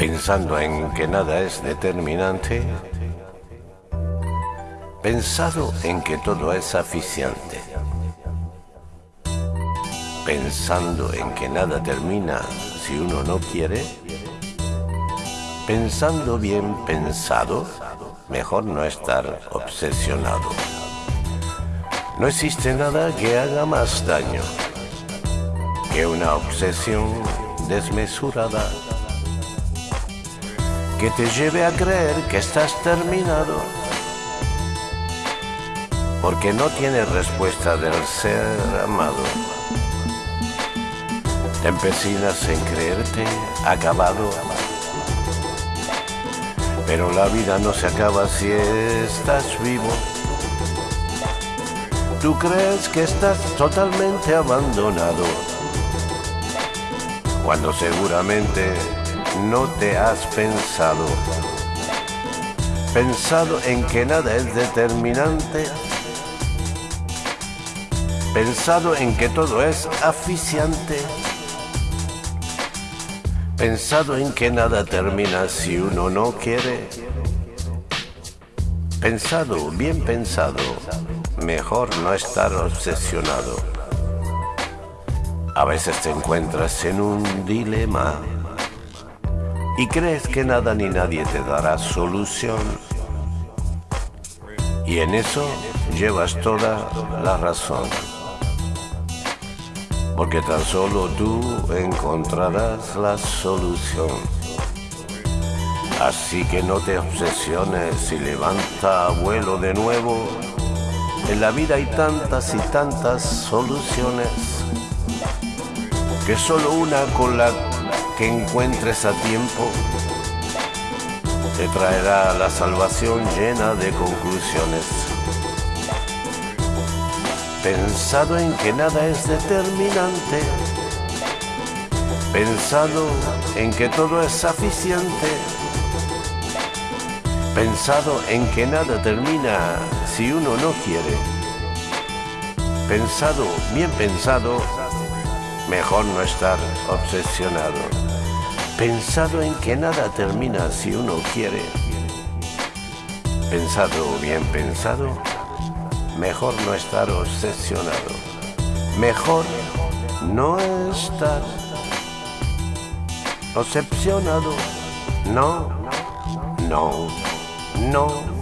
pensando en que nada es determinante, pensado en que todo es aficiante, pensando en que nada termina si uno no quiere, pensando bien pensado, mejor no estar obsesionado. No existe nada que haga más daño que una obsesión desmesurada que te lleve a creer que estás terminado porque no tienes respuesta del ser amado. Te empecinas en creerte acabado, pero la vida no se acaba si estás vivo. Tú crees que estás totalmente abandonado cuando seguramente no te has pensado. Pensado en que nada es determinante. Pensado en que todo es aficiante. Pensado en que nada termina si uno no quiere. Pensado, bien pensado, mejor no estar obsesionado. A veces te encuentras en un dilema y crees que nada ni nadie te dará solución. Y en eso llevas toda la razón. Porque tan solo tú encontrarás la solución. Así que no te obsesiones y levanta vuelo de nuevo. En la vida hay tantas y tantas soluciones que solo una con la que encuentres a tiempo te traerá la salvación llena de conclusiones. Pensado en que nada es determinante, pensado en que todo es suficiente, pensado en que nada termina si uno no quiere, pensado, bien pensado, mejor no estar obsesionado, pensado en que nada termina si uno quiere. Pensado bien pensado, mejor no estar obsesionado, mejor no estar obsesionado, no, no, no.